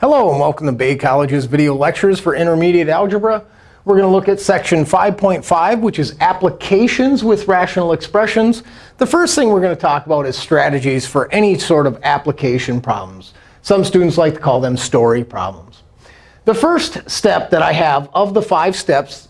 Hello, and welcome to Bay College's video lectures for intermediate algebra. We're going to look at section 5.5, which is applications with rational expressions. The first thing we're going to talk about is strategies for any sort of application problems. Some students like to call them story problems. The first step that I have of the five steps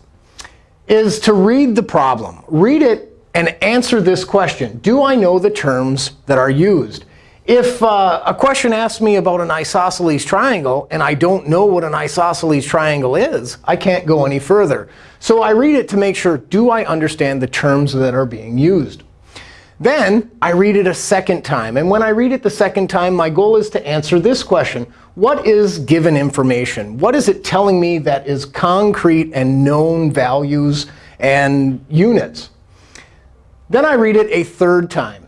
is to read the problem. Read it and answer this question. Do I know the terms that are used? If uh, a question asks me about an isosceles triangle, and I don't know what an isosceles triangle is, I can't go any further. So I read it to make sure, do I understand the terms that are being used? Then I read it a second time. And when I read it the second time, my goal is to answer this question. What is given information? What is it telling me that is concrete and known values and units? Then I read it a third time.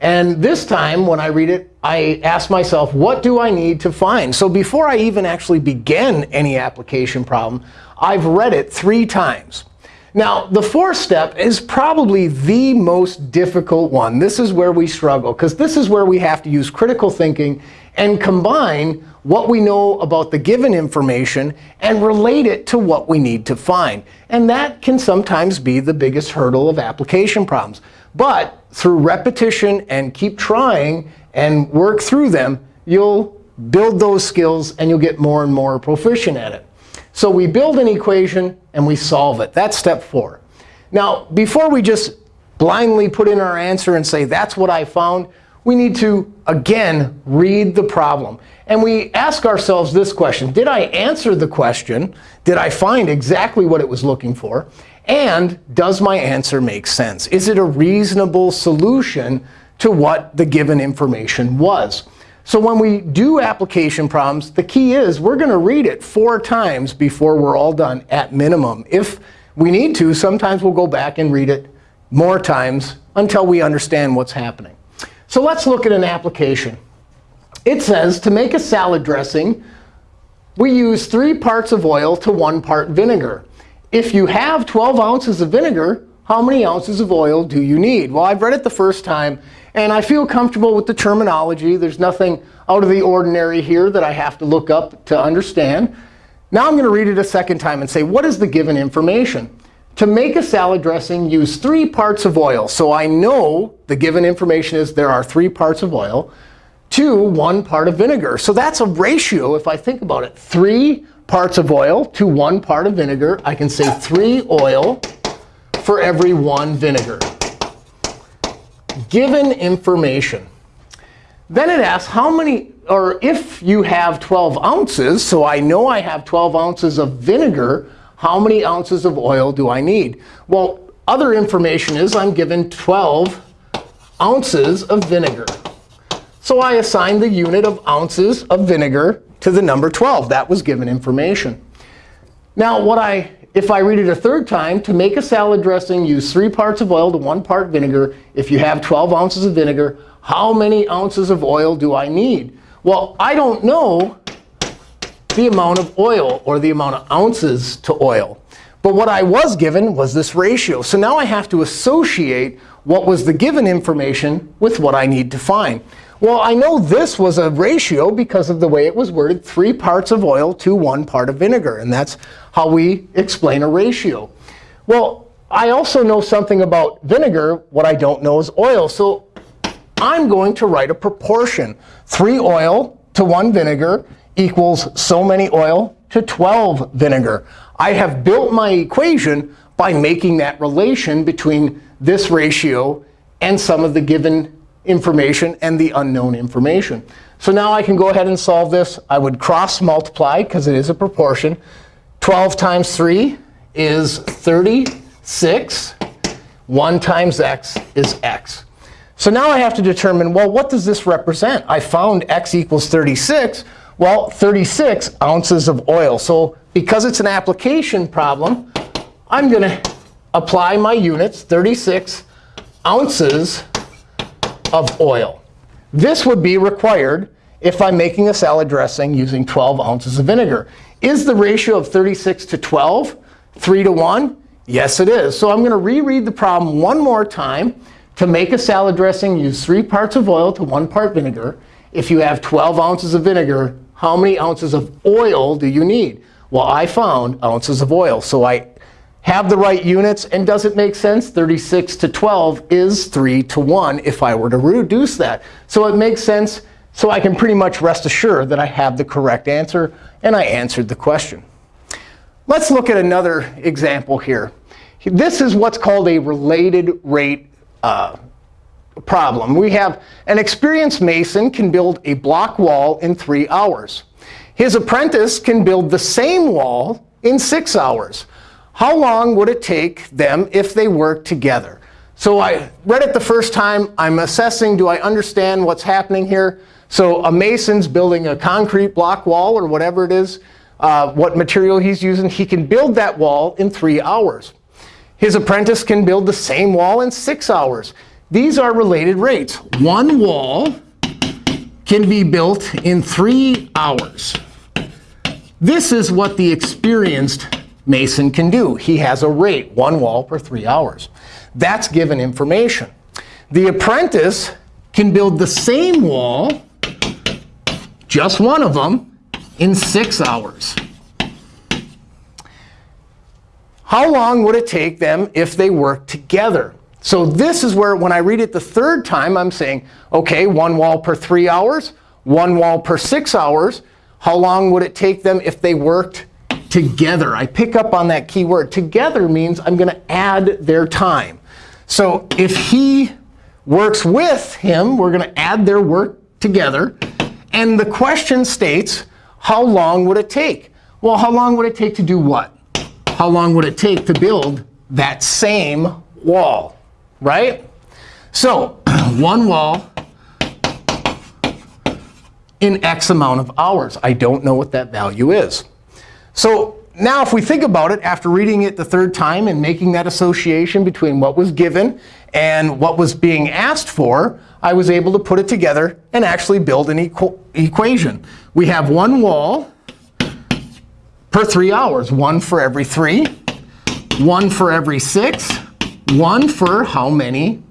And this time, when I read it, I ask myself, what do I need to find? So before I even actually begin any application problem, I've read it three times. Now, the fourth step is probably the most difficult one. This is where we struggle, because this is where we have to use critical thinking and combine what we know about the given information and relate it to what we need to find. And that can sometimes be the biggest hurdle of application problems. But through repetition and keep trying and work through them, you'll build those skills, and you'll get more and more proficient at it. So we build an equation, and we solve it. That's step four. Now, before we just blindly put in our answer and say, that's what I found, we need to, again, read the problem. And we ask ourselves this question. Did I answer the question? Did I find exactly what it was looking for? And does my answer make sense? Is it a reasonable solution to what the given information was? So when we do application problems, the key is we're going to read it four times before we're all done at minimum. If we need to, sometimes we'll go back and read it more times until we understand what's happening. So let's look at an application. It says to make a salad dressing, we use 3 parts of oil to 1 part vinegar. If you have 12 ounces of vinegar, how many ounces of oil do you need? Well, I've read it the first time, and I feel comfortable with the terminology. There's nothing out of the ordinary here that I have to look up to understand. Now I'm going to read it a second time and say, what is the given information? To make a salad dressing, use 3 parts of oil. So I know the given information is there are 3 parts of oil to 1 part of vinegar. So that's a ratio, if I think about it. 3 parts of oil to one part of vinegar. I can say 3 oil for every 1 vinegar. Given information. Then it asks how many, or if you have 12 ounces, so I know I have 12 ounces of vinegar, how many ounces of oil do I need? Well, other information is I'm given 12 ounces of vinegar. So I assign the unit of ounces of vinegar to the number 12. That was given information. Now, what I, if I read it a third time, to make a salad dressing, use 3 parts of oil to 1 part vinegar. If you have 12 ounces of vinegar, how many ounces of oil do I need? Well, I don't know the amount of oil or the amount of ounces to oil. But what I was given was this ratio. So now I have to associate what was the given information with what I need to find. Well, I know this was a ratio because of the way it was worded, 3 parts of oil to 1 part of vinegar. And that's how we explain a ratio. Well, I also know something about vinegar. What I don't know is oil. So I'm going to write a proportion. 3 oil to 1 vinegar equals so many oil to 12 vinegar. I have built my equation by making that relation between this ratio and some of the given information and the unknown information. So now I can go ahead and solve this. I would cross multiply, because it is a proportion. 12 times 3 is 36. 1 times x is x. So now I have to determine, well, what does this represent? I found x equals 36. Well, 36 ounces of oil. So because it's an application problem, I'm going to apply my units, 36 ounces of oil. This would be required if I'm making a salad dressing using 12 ounces of vinegar. Is the ratio of 36 to 12 3 to 1? Yes, it is. So I'm going to reread the problem one more time. To make a salad dressing, use 3 parts of oil to 1 part vinegar. If you have 12 ounces of vinegar, how many ounces of oil do you need? Well, I found ounces of oil. So I have the right units. And does it make sense? 36 to 12 is 3 to 1 if I were to reduce that. So it makes sense. So I can pretty much rest assured that I have the correct answer, and I answered the question. Let's look at another example here. This is what's called a related rate uh, problem. We have an experienced mason can build a block wall in 3 hours. His apprentice can build the same wall in 6 hours. How long would it take them if they worked together? So I read it the first time. I'm assessing, do I understand what's happening here? So a mason's building a concrete block wall or whatever it is, uh, what material he's using. He can build that wall in 3 hours. His apprentice can build the same wall in 6 hours. These are related rates. One wall can be built in 3 hours. This is what the experienced mason can do. He has a rate, one wall per 3 hours. That's given information. The apprentice can build the same wall, just one of them, in 6 hours. How long would it take them if they worked together? So this is where, when I read it the third time, I'm saying, OK, one wall per 3 hours, one wall per 6 hours. How long would it take them if they worked together? I pick up on that key word. Together means I'm going to add their time. So if he works with him, we're going to add their work together. And the question states, how long would it take? Well, how long would it take to do what? How long would it take to build that same wall? right? So one wall in x amount of hours. I don't know what that value is. So now if we think about it, after reading it the third time and making that association between what was given and what was being asked for, I was able to put it together and actually build an equ equation. We have one wall per 3 hours, one for every 3, one for every 6, 1 for how many?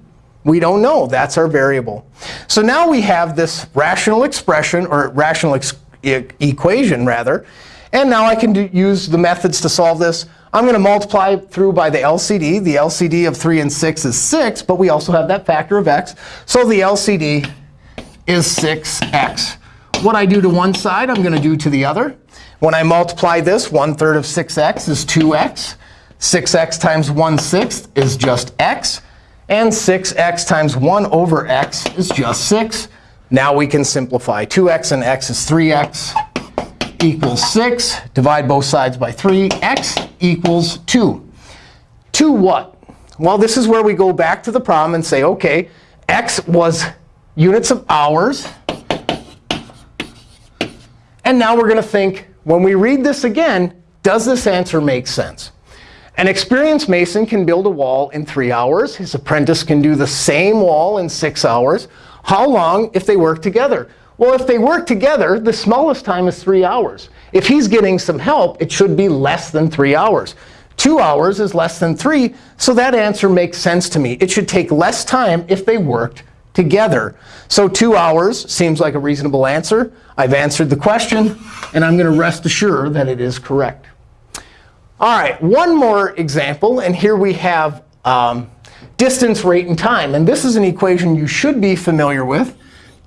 We don't know. That's our variable. So now we have this rational expression, or rational ex e equation, rather. And now I can do, use the methods to solve this. I'm going to multiply through by the LCD. The LCD of 3 and 6 is 6, but we also have that factor of x. So the LCD is 6x. What I do to one side, I'm going to do to the other. When I multiply this, 1 third of 6x is 2x. 6x times 1 sixth is just x. And 6x times 1 over x is just 6. Now we can simplify. 2x and x is 3x equals 6. Divide both sides by 3. x equals 2. 2 what? Well, this is where we go back to the problem and say, OK, x was units of hours. And now we're going to think, when we read this again, does this answer make sense? An experienced mason can build a wall in 3 hours. His apprentice can do the same wall in 6 hours. How long if they work together? Well, if they work together, the smallest time is 3 hours. If he's getting some help, it should be less than 3 hours. 2 hours is less than 3, so that answer makes sense to me. It should take less time if they worked together. So 2 hours seems like a reasonable answer. I've answered the question, and I'm going to rest assured that it is correct. All right, one more example. And here we have um, distance, rate, and time. And this is an equation you should be familiar with.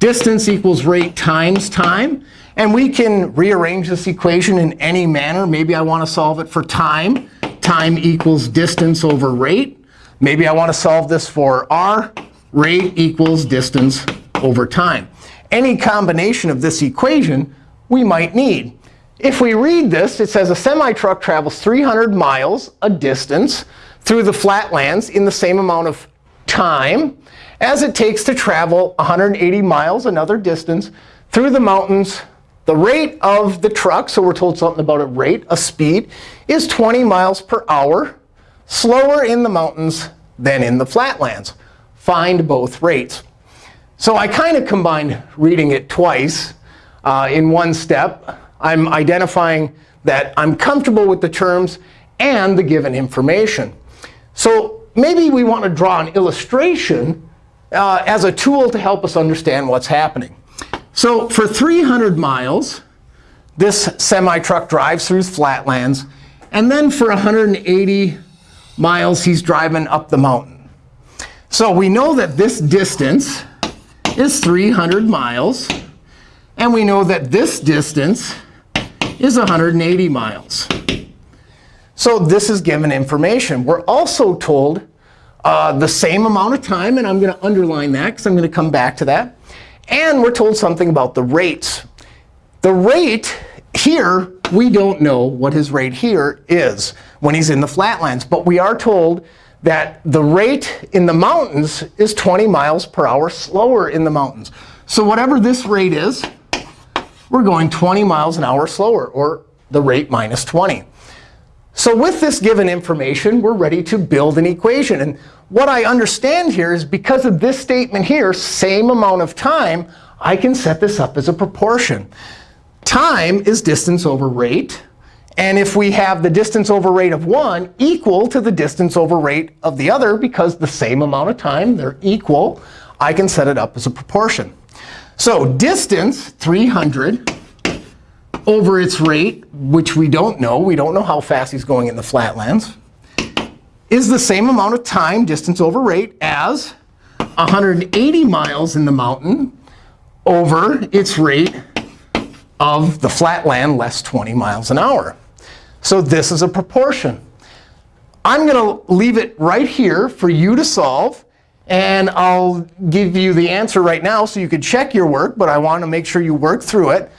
Distance equals rate times time. And we can rearrange this equation in any manner. Maybe I want to solve it for time. Time equals distance over rate. Maybe I want to solve this for r. Rate equals distance over time. Any combination of this equation we might need. If we read this, it says a semi-truck travels 300 miles, a distance, through the flatlands in the same amount of time as it takes to travel 180 miles, another distance, through the mountains. The rate of the truck, so we're told something about a rate, a speed, is 20 miles per hour, slower in the mountains than in the flatlands. Find both rates. So I kind of combined reading it twice uh, in one step. I'm identifying that I'm comfortable with the terms and the given information. So maybe we want to draw an illustration uh, as a tool to help us understand what's happening. So for 300 miles, this semi-truck drives through flatlands. And then for 180 miles, he's driving up the mountain. So we know that this distance is 300 miles. And we know that this distance is 180 miles. So this is given information. We're also told uh, the same amount of time. And I'm going to underline that because I'm going to come back to that. And we're told something about the rates. The rate here, we don't know what his rate here is when he's in the flatlands. But we are told that the rate in the mountains is 20 miles per hour slower in the mountains. So whatever this rate is, we're going 20 miles an hour slower, or the rate minus 20. So with this given information, we're ready to build an equation. And what I understand here is because of this statement here, same amount of time, I can set this up as a proportion. Time is distance over rate. And if we have the distance over rate of 1 equal to the distance over rate of the other, because the same amount of time, they're equal, I can set it up as a proportion. So distance, 300, over its rate, which we don't know. We don't know how fast he's going in the flatlands, is the same amount of time, distance over rate, as 180 miles in the mountain over its rate of the flatland less 20 miles an hour. So this is a proportion. I'm going to leave it right here for you to solve. And I'll give you the answer right now so you can check your work. But I want to make sure you work through it.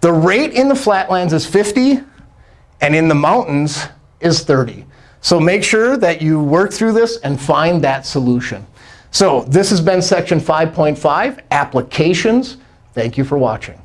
The rate in the flatlands is 50. And in the mountains is 30. So make sure that you work through this and find that solution. So this has been section 5.5, applications. Thank you for watching.